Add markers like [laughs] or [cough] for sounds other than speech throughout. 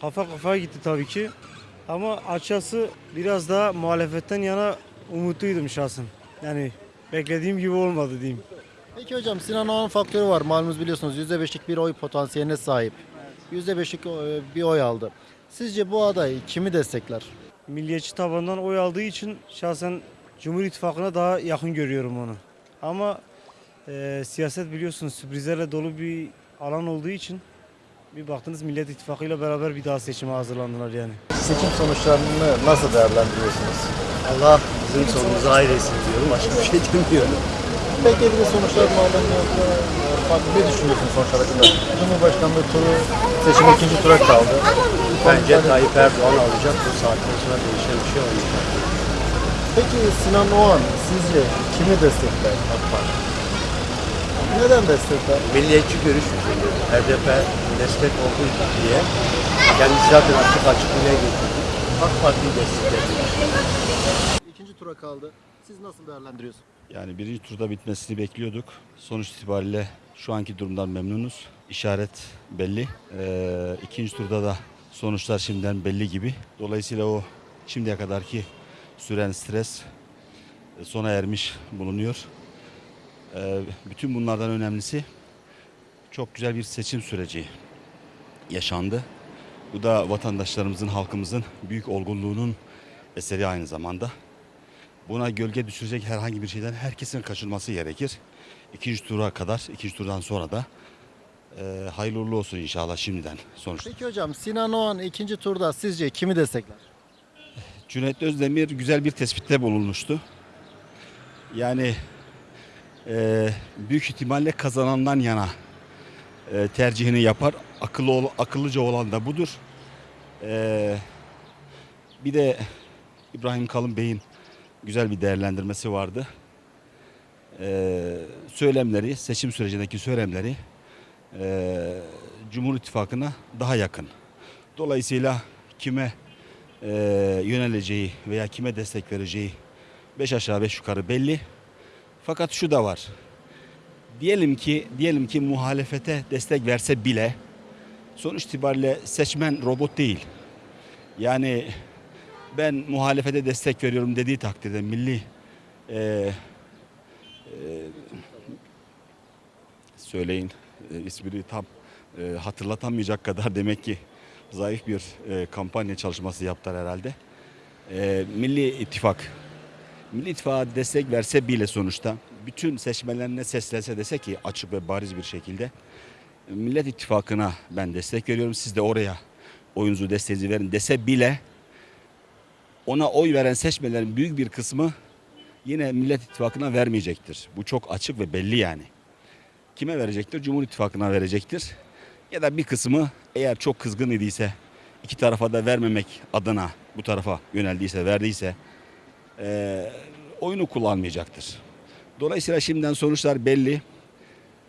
kafa kafaya gitti tabii ki. Ama açıkçası biraz daha muhalefetten yana umutluydum şahsen. Yani beklediğim gibi olmadı diyeyim. Peki hocam Sinan Oğan faktörü var. Malumunuz biliyorsunuz %5'lik bir oy potansiyeline sahip. %5'lik e, bir oy aldı. Sizce bu aday kimi destekler? Milliyetçi tabandan oy aldığı için şahsen Cumhur İttifakı'na daha yakın görüyorum onu. Ama e, siyaset biliyorsunuz sürprizlerle dolu bir alan olduğu için bir baktınız Millet İttifakı ile beraber bir daha seçime hazırlandılar yani. Seçim sonuçlarını nasıl değerlendiriyorsunuz? Allah bizim sonumuzu hayır etsin diyorum. Başka bir şey demiyorum. Beklediğiniz sonuçlar yoksa farklı ne düşünüyorsunuz sonuçlar hakkında? Cumhurbaşkanlığı turu seçim ikinci tura kaldı. Bence Tayyip Erdoğan alacak. Bu saatten sonra değişen bir şey olmayacak. Peki Sinan Oğan sizce kimi destekler AK Parti? Neden destekler? Milliyetçi görüş yüzünden HDP destek olduğu diye kendisi zaten açık açık dile getirdi. AK Parti'yi destekledi. İkinci tura kaldı. Siz nasıl değerlendiriyorsunuz? Yani birinci turda bitmesini bekliyorduk. Sonuç itibariyle şu anki durumdan memnunuz. İşaret belli. Ee, ikinci turda da sonuçlar şimdiden belli gibi. Dolayısıyla o şimdiye kadarki süren stres e, sona ermiş bulunuyor. Ee, bütün bunlardan önemlisi çok güzel bir seçim süreci yaşandı. Bu da vatandaşlarımızın, halkımızın büyük olgunluğunun eseri aynı zamanda. Buna gölge düşürecek herhangi bir şeyden herkesin kaçınması gerekir. İkinci tura kadar, ikinci turdan sonra da e, hayırlı uğurlu olsun inşallah şimdiden sonuçta. Peki hocam Sinan Oğan ikinci turda sizce kimi destekler? Cüneyt Özdemir güzel bir tespitte bulunmuştu. Yani e, büyük ihtimalle kazanandan yana e, tercihini yapar. Akıllı ol- akıllıca olan da budur. E, bir de İbrahim Kalın Bey'in güzel bir değerlendirmesi vardı. E, söylemleri, seçim sürecindeki söylemleri e, Cumhur İttifakı'na daha yakın. Dolayısıyla kime e, yöneleceği veya kime destek vereceği beş aşağı beş yukarı belli. Fakat şu da var. Diyelim ki diyelim ki muhalefete destek verse bile sonuç itibariyle seçmen robot değil. Yani ben muhalefete destek veriyorum dediği takdirde milli e, e, söyleyin e, ismini tam e, hatırlatamayacak kadar demek ki zayıf bir e, kampanya çalışması yaptılar herhalde. E, Milli İttifak, Milli İttifak'a destek verse bile sonuçta bütün seçmenlerine seslense dese ki açık ve bariz bir şekilde Millet İttifakı'na ben destek veriyorum siz de oraya oyunuzu desteğinizi verin dese bile ona oy veren seçmenlerin büyük bir kısmı yine Millet İttifakı'na vermeyecektir. Bu çok açık ve belli yani. Kime verecektir? Cumhur İttifakı'na verecektir. Ya da bir kısmı eğer çok kızgın idiyse iki tarafa da vermemek adına bu tarafa yöneldiyse verdiyse eee, oyunu kullanmayacaktır. Dolayısıyla şimdiden sonuçlar belli.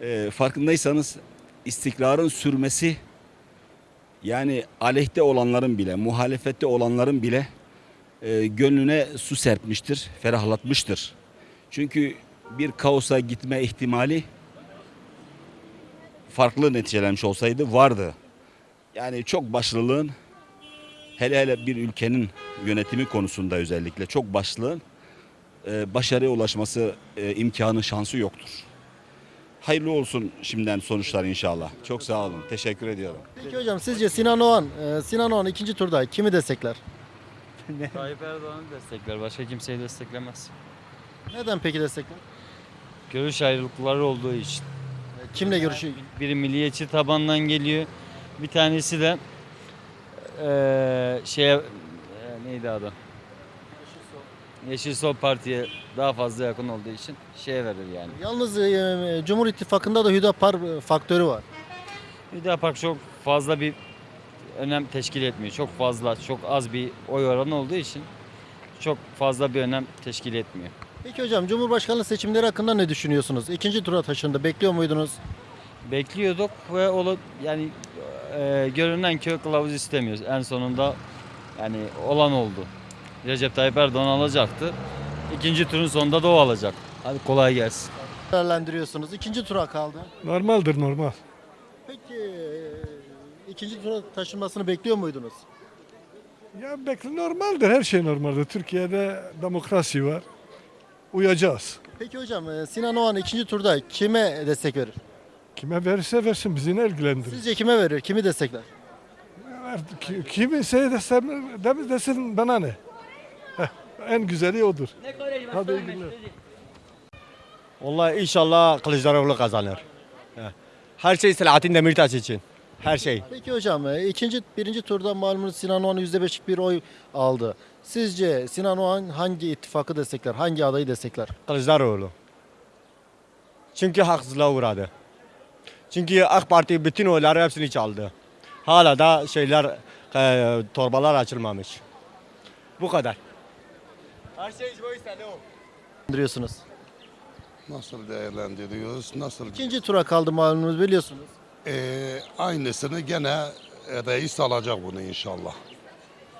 Eee, farkındaysanız istikrarın sürmesi yani aleyhte olanların bile muhalefette olanların bile eee, gönlüne su serpmiştir, ferahlatmıştır. Çünkü bir kaosa gitme ihtimali farklı neticelenmiş olsaydı vardı. Yani çok başlılığın hele hele bir ülkenin yönetimi konusunda özellikle çok başlılığın e, başarıya ulaşması e, imkanı şansı yoktur. Hayırlı olsun şimdiden sonuçlar inşallah. Çok sağ olun. Teşekkür ediyorum. Peki hocam sizce Sinan Oğan, e, Sinan Oğan ikinci turda kimi destekler? [laughs] Tayyip Erdoğan'ı destekler. Başka kimseyi desteklemez. Neden peki destekler? Görüş ayrılıkları olduğu için. E, Kimle görüşüyor? Biri milliyetçi tabandan geliyor. Bir tanesi de eee şeye eee, neydi adı? Yeşil Sol Parti'ye daha fazla yakın olduğu için şeye verir yani. Yalnız e, Cumhur İttifakı'nda da Hüdapar e, faktörü var. Hüdapar çok fazla bir önem teşkil etmiyor. Çok fazla, çok az bir oy oranı olduğu için çok fazla bir önem teşkil etmiyor. Peki hocam Cumhurbaşkanlığı seçimleri hakkında ne düşünüyorsunuz? İkinci tura taşındı. Bekliyor muydunuz? bekliyorduk ve olu yani e, görünen köy kılavuz istemiyoruz. En sonunda yani olan oldu. Recep Tayyip Erdoğan alacaktı. İkinci turun sonunda da o alacak. Hadi kolay gelsin. Değerlendiriyorsunuz. İkinci tura kaldı. Normaldir normal. Peki e, ikinci tura taşınmasını bekliyor muydunuz? Ya bekle normaldir, her şey normaldir. Türkiye'de demokrasi var. Uyacağız. Peki hocam e, Sinan Oğan ikinci turda kime destek verir? Kime verirse versin bizi ne ilgilendirir. Sizce kime verir? Kimi destekler? Kimi şey desem, demin desin bana ne? Heh, en güzeli odur. Hadi iyi günler. Vallahi inşallah Kılıçdaroğlu kazanır. Her şey Selahattin Demirtaş için. Her şey. Peki hocam e, ikinci birinci turda malumunuz Sinan Oğan %5'lik bir oy aldı. Sizce Sinan Oğan hangi ittifakı destekler? Hangi adayı destekler? Kılıçdaroğlu. Çünkü haksızlığa uğradı. Çünkü AK Parti bütün oyları hepsini çaldı. Hala da şeyler, e, torbalar açılmamış. Bu kadar. Her şey Diyorsunuz. Nasıl değerlendiriyoruz? Nasıl? İkinci tura kaldı malumunuz biliyorsunuz. Ee, aynısını gene reis alacak bunu inşallah.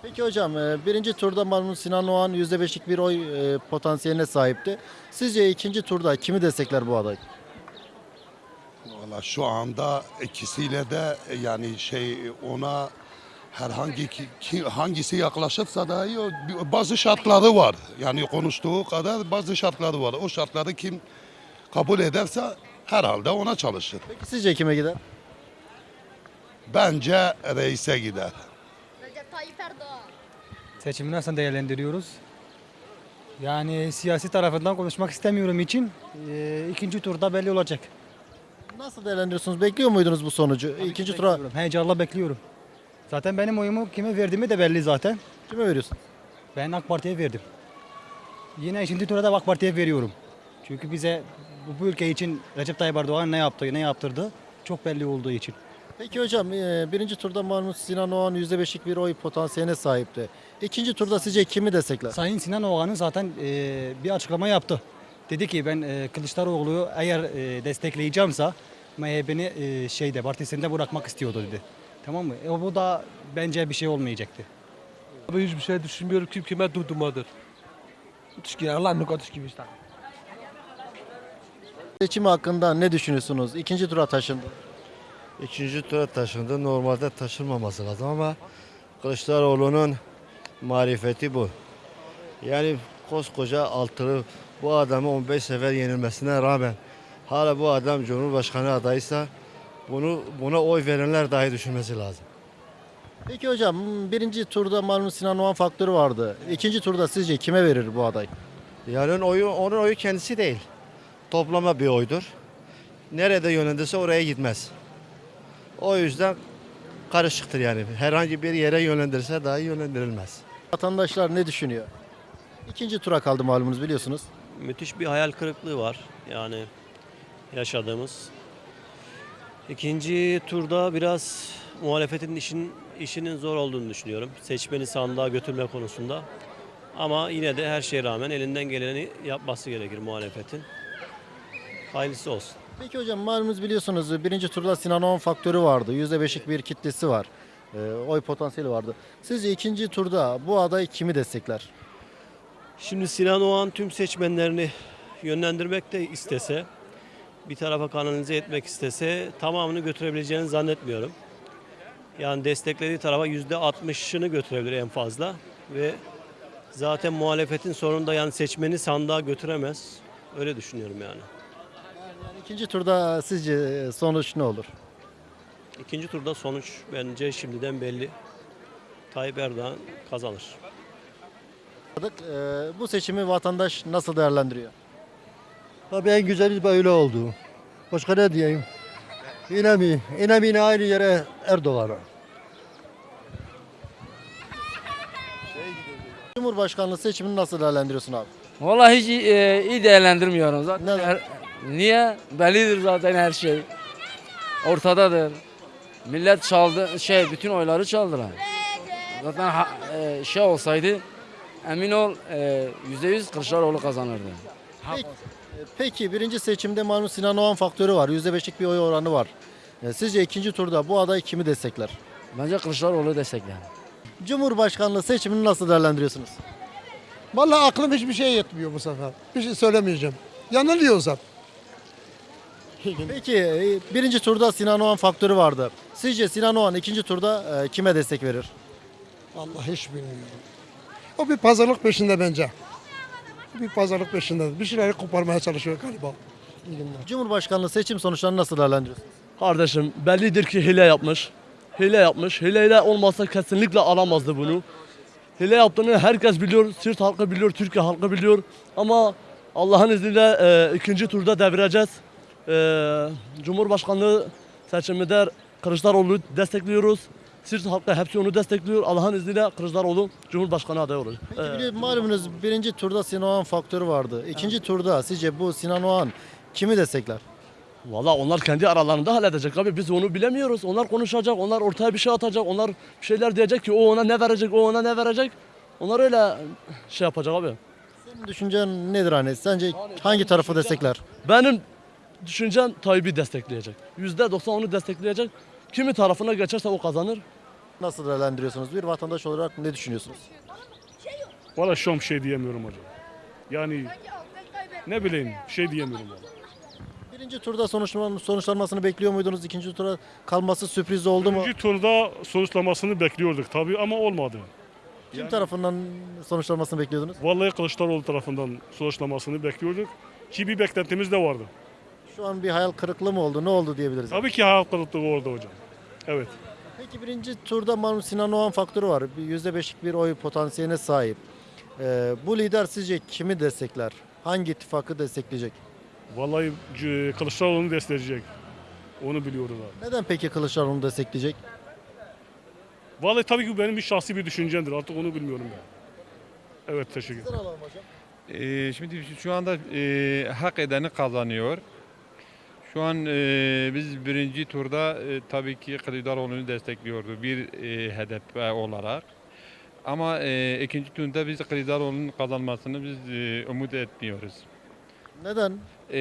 Peki hocam e, birinci turda malumunuz Sinan Oğan %5'lik bir oy e, potansiyeline sahipti. Sizce ikinci turda kimi destekler bu aday? Valla şu anda ikisiyle de e, yani şey ona herhangi ki, ki- hangisi yaklaşırsa dahi o- bazı şartları var. Yani konuştuğu kadar bazı şartları var. O şartları kim kabul ederse herhalde ona çalışır. Peki sizce kime gider? Bence reise gider. Recep Tayyip Erdoğan. Seçimi nasıl değerlendiriyoruz? Yani siyasi tarafından konuşmak istemiyorum için e, ikinci turda belli olacak. Nasıl değerlendiriyorsunuz? Bekliyor muydunuz bu sonucu? İkinci tura Bekliyorum, Heyecanla bekliyorum. Zaten benim oyumu kime verdiğimi de belli zaten. kime veriyorsun? Ben AK Parti'ye verdim. Yine ikinci turda da AK Parti'ye veriyorum. Çünkü bize bu, bu ülke için Recep Tayyip Erdoğan ne yaptı, ne yaptırdı çok belli olduğu için. Peki hocam e, birinci turda malumunuz Sinan Oğan %5'lik bir oy potansiyeline sahipti. İkinci turda sizce kimi destekler? Sayın Sinan Oğan'ın zaten e, bir açıklama yaptı. Dedi ki ben e, Kılıçdaroğlu'yu eğer e, destekleyeceğimse MHP'ni e, şeyde partisinde bırakmak istiyordu dedi. Tamam mı? E, bu da bence bir şey olmayacaktı. Abi hiçbir şey düşünmüyorum. Kim kime durdumadır. Tuşki Allah ne kadar gibi işte. Seçimi hakkında ne düşünüyorsunuz? İkinci tura taşındı. İkinci tura taşındı. Normalde taşınmaması lazım ama Kılıçdaroğlu'nun marifeti bu. Yani koskoca altılı bu adamı 15 sefer yenilmesine rağmen hala bu adam Cumhurbaşkanı adaysa bunu buna oy verenler dahi düşünmesi lazım. Peki hocam birinci turda malumunuz Sinan Oğan faktörü vardı. İkinci turda sizce kime verir bu aday? Yani onun oyu, onun oyu kendisi değil. Toplama bir oydur. Nerede yönlendirse oraya gitmez. O yüzden karışıktır yani. Herhangi bir yere yönlendirse dahi yönlendirilmez. Vatandaşlar ne düşünüyor? İkinci tura kaldı malumunuz biliyorsunuz. Müthiş bir hayal kırıklığı var yani yaşadığımız. İkinci turda biraz muhalefetin işin işinin zor olduğunu düşünüyorum. Seçmeni sandığa götürme konusunda. Ama yine de her şeye rağmen elinden geleni yapması gerekir muhalefetin. Hayırlısı olsun. Peki hocam malumunuz biliyorsunuz birinci turda Sinan Oğan faktörü vardı. %5'lik bir kitlesi var. Ee, oy potansiyeli vardı. Sizce ikinci turda bu aday kimi destekler? Şimdi Sinan Oğan tüm seçmenlerini yönlendirmek de istese, bir tarafa kanalize etmek istese tamamını götürebileceğini zannetmiyorum. Yani desteklediği tarafa yüzde 60'ını götürebilir en fazla ve zaten muhalefetin sonunda yani seçmeni sandığa götüremez. Öyle düşünüyorum yani. Yani ikinci turda sizce sonuç ne olur? İkinci turda sonuç bence şimdiden belli. Tayyip Erdoğan kazanır. Ee, bu seçimi vatandaş nasıl değerlendiriyor? Tabii en güzeli böyle oldu. Başka ne diyeyim? Yine mi? Yine mi yine aynı yere Erdoğan'a? Cumhurbaşkanlığı seçimini nasıl değerlendiriyorsun abi? Vallahi hiç e, iyi değerlendirmiyorum zaten. Neden? her- niye? Bellidir zaten her şey. Ortadadır. Millet çaldı, şey bütün oyları çaldılar. Zaten ha- e, şey olsaydı emin ol e, yüzde yüz Kılıçdaroğlu kazanırdı. Peki, peki birinci seçimde malum Sinan Oğan faktörü var. %5'lik bir oy oranı var. Ee, Sizce ikinci turda bu aday kimi destekler? Bence Kılıçdaroğlu destekler. Cumhurbaşkanlığı seçimini nasıl değerlendiriyorsunuz? Vallahi aklım hiçbir şey yetmiyor bu sefer. Bir şey söylemeyeceğim. Yanılıyorsam. Peki e, birinci turda Sinan Oğan faktörü vardı. Sizce Sinan Oğan ikinci turda e, kime destek verir? Allah hiç bilmiyorum. O bir pazarlık peşinde bence. Bir pazarlık peşinde. Bir şeyleri koparmaya çalışıyor galiba. İyi günler. Cumhurbaşkanlığı seçim sonuçlarını nasıl değerlendiriyorsunuz? Kardeşim bellidir ki hile yapmış. Hile yapmış. Hileyle olmasa kesinlikle alamazdı bunu. Hile yaptığını herkes biliyor. Siirt halkı biliyor, Türkiye halkı biliyor. Ama Allah'ın izniyle e, ikinci turda devireceğiz. E, Cumhurbaşkanlığı seçiminde Kılıçdaroğlu'nu destekliyoruz. Siirt halkı hepsi onu destekliyor. Allah'ın izniyle Kılıçdaroğlu Cumhurbaşkanı adayı olur. Peki E, bili- malumunuz birinci turda Sinan Oğan faktörü vardı. İkinci turda sizce bu Sinan Oğan kimi destekler? Valla onlar kendi aralarında halledecek abi. Biz onu bilemiyoruz. Onlar konuşacak, onlar ortaya bir şey atacak, onlar bir şeyler diyecek ki o ona ne verecek, o ona ne verecek. Onlar öyle şey yapacak abi. Senin düşüncen nedir hani? Sence hangi tarafı destekler? Benim düşüncem Tayyip'i destekleyecek. Yüzde doksan onu destekleyecek. Kimi tarafına geçerse o kazanır. Nasıl değerlendiriyorsunuz? Bir vatandaş olarak ne düşünüyorsunuz? Valla şu an bir şey diyemiyorum hocam. Yani ne bileyim şey diyemiyorum valla. Birinci turda sonuçlan- sonuçlanmasını bekliyor muydunuz? İkinci tura kalması sürpriz oldu mu? İkinci turda sonuçlamasını bekliyorduk tabii ama olmadı. Kim tarafından sonuçlanmasını bekliyordunuz? Vallahi Kılıçdaroğlu tarafından sonuçlamasını bekliyorduk. Ki bir beklentimiz de vardı. Şu an bir hayal kırıklığı mı oldu? Ne oldu diyebiliriz? Tabii ki hayal kırıklığı oldu hocam. Evet. Peki birinci turda malum Sinan Oğan faktörü var. Bir %5'lik bir oy potansiyeline sahip. Ee, bu lider sizce kimi destekler? Hangi ittifakı destekleyecek? Vallahi C- Kılıçdaroğlu'nu destekleyecek. Onu biliyoruz abi. Neden peki Kılıçdaroğlu'nu destekleyecek? Vallahi tabii ki benim bir şahsi bir düşüncemdir. Artık onu bilmiyorum ben. Evet teşekkür ederim. Ee, şimdi şu anda e, hak edeni kazanıyor. Şu an e, biz birinci turda e, tabii ki Kılıçdaroğlu'nu destekliyordu bir e, HDP olarak. Ama e, ikinci turda biz Kılıçdaroğlu'nun kazanmasını biz e, umut etmiyoruz. Neden? E,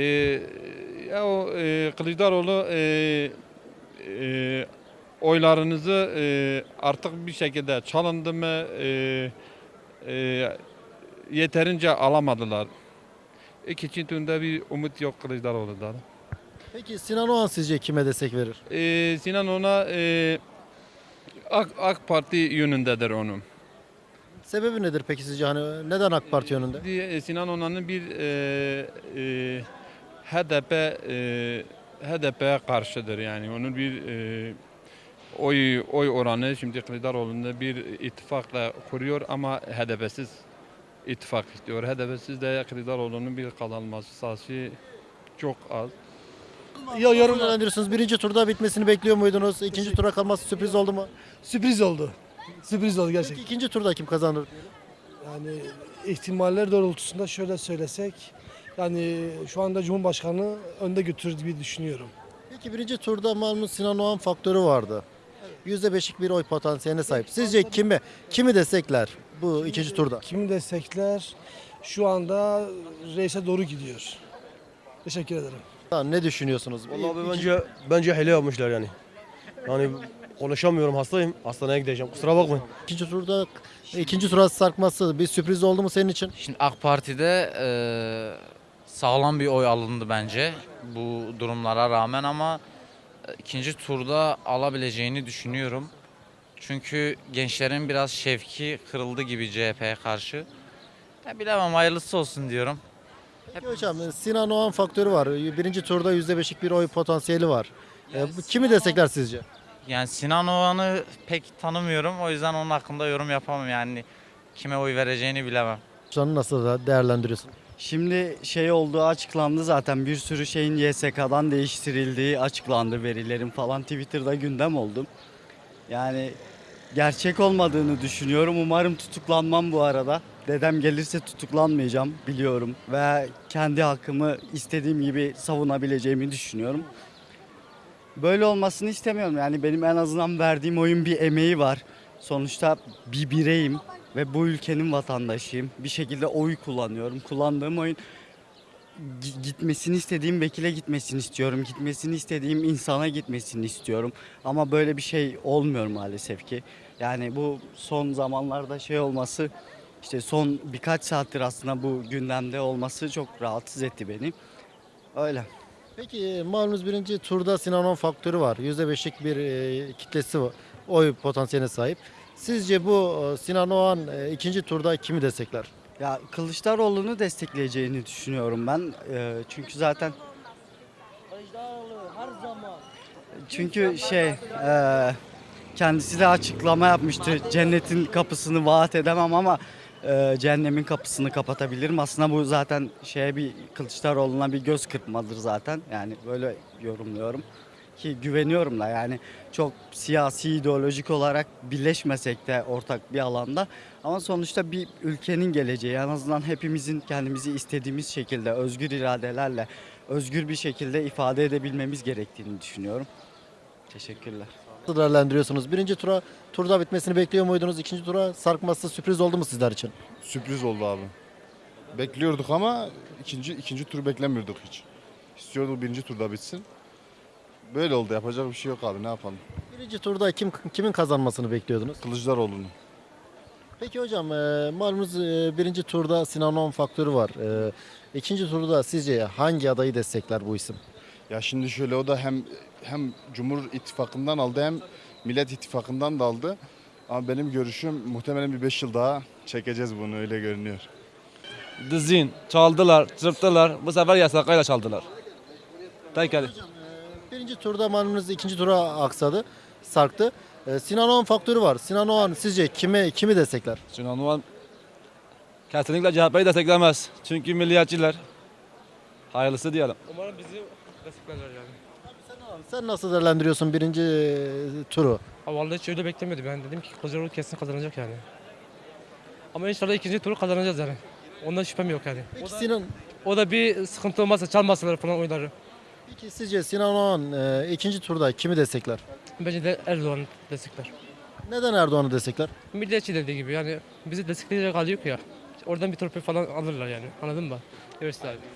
ya o e, Kılıçdaroğlu e, e, oylarınızı e, artık bir şekilde çalındı mı e, e, yeterince alamadılar. İkinci turda bir umut yok Kılıçdaroğlu'dan. Peki Sinan Oğan sizce kime destek verir? E, Sinan ona e, AK, AK Parti yönündedir onun. Sebebi nedir peki sizce? Hani neden AK Parti yönünde? Diye- Sinan Onan'ın bir e, e, HDP e, HDP'ye karşıdır yani onun bir e, oy oy oranı şimdi Kılıçdaroğlu'nda bir ittifakla kuruyor ama HDP'siz ittifak istiyor. HDP'siz de Kılıçdaroğlu'nun bir kazanması sayısı çok az. Ya yorum değerlendiriyorsunuz. Birinci turda bitmesini bekliyor muydunuz? İkinci tura kalması sürpriz oldu mu? Sürpriz oldu. Sürpriz oldu Peki ikinci turda kim kazanır? Yani ihtimaller doğrultusunda şöyle söylesek yani şu anda Cumhurbaşkanı önde götürür gibi düşünüyorum. Peki birinci turda malum Sinan Oğan faktörü vardı. %5'lik bir oy potansiyeline sahip. Sizce kimi kimi destekler bu ikinci turda? Kimi destekler şu anda reise doğru gidiyor. Teşekkür ederim. Tamam, Ne düşünüyorsunuz? Vallahi bence bence hile yapmışlar yani. Yani konuşamıyorum hastayım. Hastaneye gideceğim. Kusura bakmayın. İkinci turda ikinci tura sarkması bir sürpriz oldu mu senin için? Şimdi AK Parti'de e, sağlam bir oy alındı bence bu durumlara rağmen ama e, ikinci turda alabileceğini düşünüyorum. Çünkü gençlerin biraz şevki kırıldı gibi CHP'ye karşı. Ya bilemem hayırlısı olsun diyorum. Peki hocam Sinan Oğan faktörü var. Birinci turda %5'lik bir oy potansiyeli var. E, bu kimi destekler sizce? Yani Sinan Oğan'ı pek tanımıyorum o yüzden onun hakkında yorum yapamam yani kime oy vereceğini bilemem. An nasıl da değerlendiriyorsun? Şimdi şey olduğu açıklandı zaten bir sürü şeyin YSK'dan değiştirildiği açıklandı verilerin falan Twitter'da gündem oldu. Yani gerçek olmadığını düşünüyorum. Umarım tutuklanmam bu arada. Dedem gelirse tutuklanmayacağım biliyorum ve kendi hakkımı istediğim gibi savunabileceğimi düşünüyorum. Böyle olmasını istemiyorum. Yani benim en azından verdiğim oyun bir emeği var. Sonuçta bir bireyim ve bu ülkenin vatandaşıyım. Bir şekilde oy kullanıyorum. Kullandığım oyun gi- gitmesini istediğim vekile gitmesini istiyorum. Gitmesini istediğim insana gitmesini istiyorum. Ama böyle bir şey olmuyor maalesef ki. Yani bu son zamanlarda şey olması işte son birkaç saattir aslında bu gündemde olması çok rahatsız etti beni. Öyle. Peki malumunuz birinci turda Sinan faktörü var. %5'lik bir e, kitlesi var. Oy potansiyeline sahip. Sizce bu e, Sinan Oğan e, ikinci turda kimi destekler? Ya Kılıçdaroğlu'nu destekleyeceğini düşünüyorum ben. Çünkü zaten çünkü şey e, kendisi de açıklama yapmıştı. Cennetin kapısını vaat edemem ama e, cehennemin kapısını kapatabilirim. Aslında bu zaten şeye bir Kılıçdaroğlu'na bir göz kırpmadır zaten. Yani böyle yorumluyorum ki güveniyorum da yani çok siyasi ideolojik olarak birleşmesek de ortak bir alanda ama sonuçta bir ülkenin geleceği en azından hepimizin kendimizi istediğimiz şekilde özgür iradelerle özgür bir şekilde ifade edebilmemiz gerektiğini düşünüyorum. Teşekkürler. Nasıl değerlendiriyorsunuz? Birinci tura turda bitmesini bekliyor muydunuz? İkinci tura sarkması sürpriz oldu mu sizler için? Sürpriz oldu abi. Bekliyorduk ama ikinci ikinci tur beklemiyorduk hiç. İstiyorduk birinci turda bitsin. Böyle oldu yapacak bir şey yok abi ne yapalım. Birinci turda kim kimin kazanmasını bekliyordunuz? Kılıçdaroğlu'nu. Peki hocam e, malumunuz e, birinci turda Sinan faktörü var. E, ikinci turda sizce hangi adayı destekler bu isim? Ya şimdi şöyle o da hem hem Cumhur İttifakı'ndan aldı hem Millet İttifakı'ndan da aldı. Ama benim görüşüm muhtemelen bir 5 yıl daha çekeceğiz bunu öyle görünüyor. Dizin, çaldılar, çırptılar. Bu sefer yasakayla çaldılar. Peki. Birinci turda malumunuz ikinci tura aksadı, sarktı. E, Sinan Oğan faktörü var. Sinan Oğan sizce kime kimi destekler? Sinan Oğan kesinlikle CHP'yi desteklemez. Çünkü milliyetçiler. Hayırlısı diyelim. Umarım bizi desteklerler yani. Sen nasıl değerlendiriyorsun birinci e, turu? Ha, vallahi hiç öyle beklemiyordum. Ben dedim ki Kılıçdaroğlu kesin kazanacak yani. Ama inşallah ikinci turu kazanacağız yani. Ondan şüphem yok yani. Peki o, da, Sinan, o da bir sıkıntı olmazsa çalmasalar falan oyları. peki sizce Sinan Oğan e, ikinci turda kimi destekler? Bence de Erdoğan destekler. Neden Erdoğan'ı destekler? Milliyetçi dediği gibi yani bizi destekleyecek hali yok ya. Oradan bir torpil falan alırlar yani. Anladın mı? Görürsün abi.